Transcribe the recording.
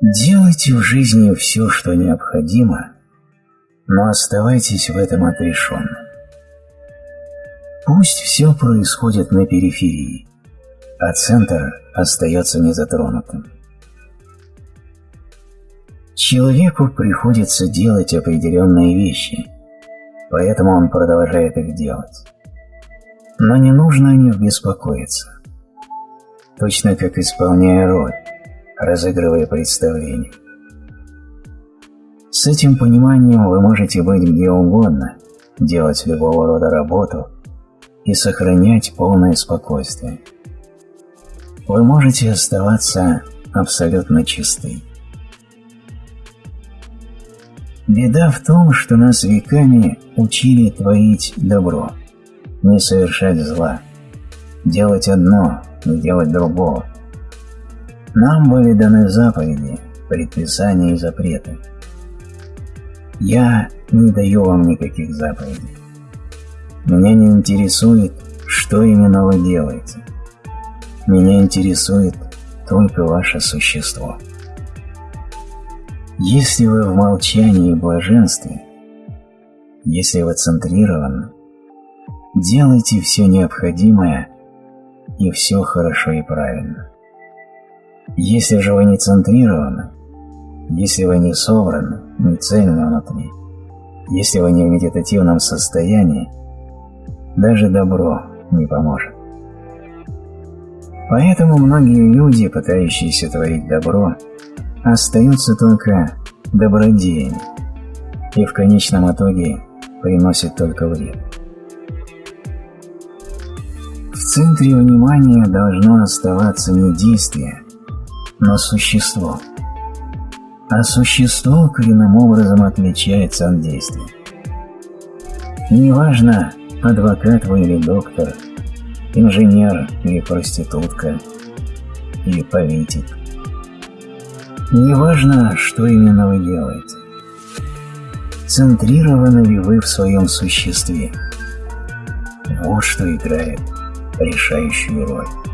Делайте в жизни все, что необходимо, но оставайтесь в этом отрешенно. Пусть все происходит на периферии, а центр остается незатронутым. Человеку приходится делать определенные вещи, поэтому он продолжает их делать. Но не нужно о них беспокоиться. Точно как исполняя роль, разыгрывая представление. С этим пониманием вы можете быть где угодно, делать любого рода работу и сохранять полное спокойствие. Вы можете оставаться абсолютно чистой. Беда в том, что нас веками учили творить добро, не совершать зла, делать одно, не делать другого. Нам были даны заповеди, предписания и запреты. Я не даю вам никаких заповедей. Меня не интересует, что именно вы делаете. Меня интересует только ваше существо. Если вы в молчании и блаженстве, если вы центрированы, делайте все необходимое и все хорошо и правильно. Если же вы не центрированы, если вы не собраны, не цельны внутри, если вы не в медитативном состоянии, даже добро не поможет. Поэтому многие люди, пытающиеся творить добро, остаются только добродеями и в конечном итоге приносят только вред. В центре внимания должно оставаться не действие, но существо. А существо коренным образом отличается от действия. Неважно, адвокат вы или доктор, инженер или проститутка, или политик. Неважно, что именно вы делаете. Центрированы ли вы в своем существе? Вот что играет решающую роль.